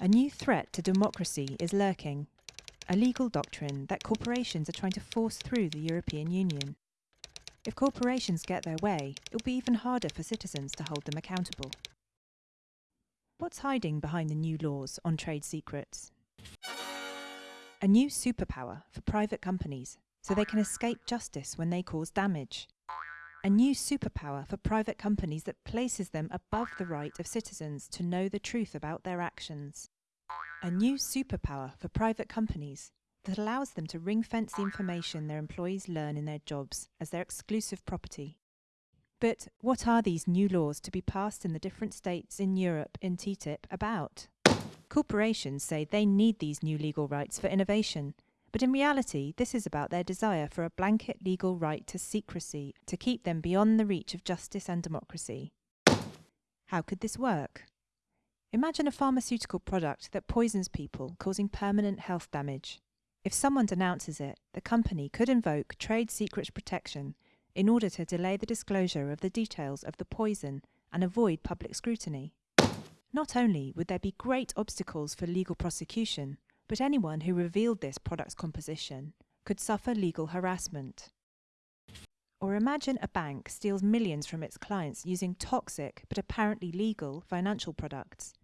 A new threat to democracy is lurking, a legal doctrine that corporations are trying to force through the European Union. If corporations get their way, it will be even harder for citizens to hold them accountable. What's hiding behind the new laws on trade secrets? A new superpower for private companies so they can escape justice when they cause damage. A new superpower for private companies that places them above the right of citizens to know the truth about their actions. A new superpower for private companies that allows them to ring fence the information their employees learn in their jobs as their exclusive property. But what are these new laws to be passed in the different states in Europe in TTIP about? Corporations say they need these new legal rights for innovation, but in reality, this is about their desire for a blanket legal right to secrecy to keep them beyond the reach of justice and democracy. How could this work? Imagine a pharmaceutical product that poisons people, causing permanent health damage. If someone denounces it, the company could invoke trade secrets protection in order to delay the disclosure of the details of the poison and avoid public scrutiny. Not only would there be great obstacles for legal prosecution, but anyone who revealed this product's composition could suffer legal harassment. Or imagine a bank steals millions from its clients using toxic but apparently legal financial products.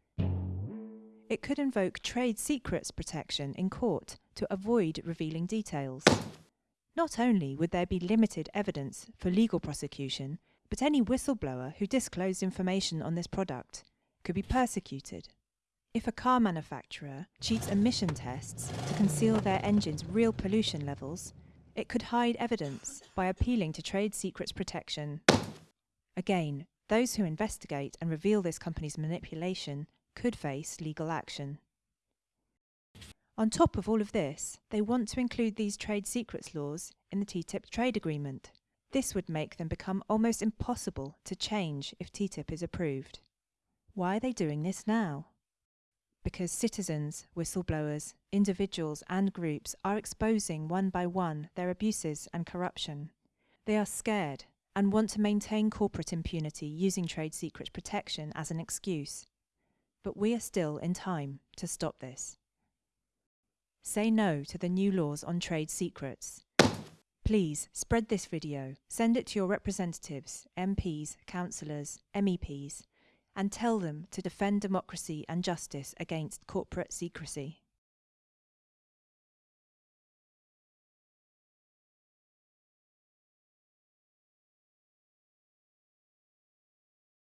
It could invoke trade secrets protection in court to avoid revealing details. Not only would there be limited evidence for legal prosecution, but any whistleblower who disclosed information on this product could be persecuted. If a car manufacturer cheats emission tests to conceal their engine's real pollution levels, it could hide evidence by appealing to trade secrets protection. Again, those who investigate and reveal this company's manipulation could face legal action. On top of all of this, they want to include these trade secrets laws in the TTIP trade agreement. This would make them become almost impossible to change if TTIP is approved. Why are they doing this now? Because citizens, whistleblowers, individuals and groups are exposing one by one their abuses and corruption. They are scared and want to maintain corporate impunity using trade secrets protection as an excuse. But we are still in time to stop this. Say no to the new laws on trade secrets. Please spread this video, send it to your representatives, MPs, councillors, MEPs, and tell them to defend democracy and justice against corporate secrecy.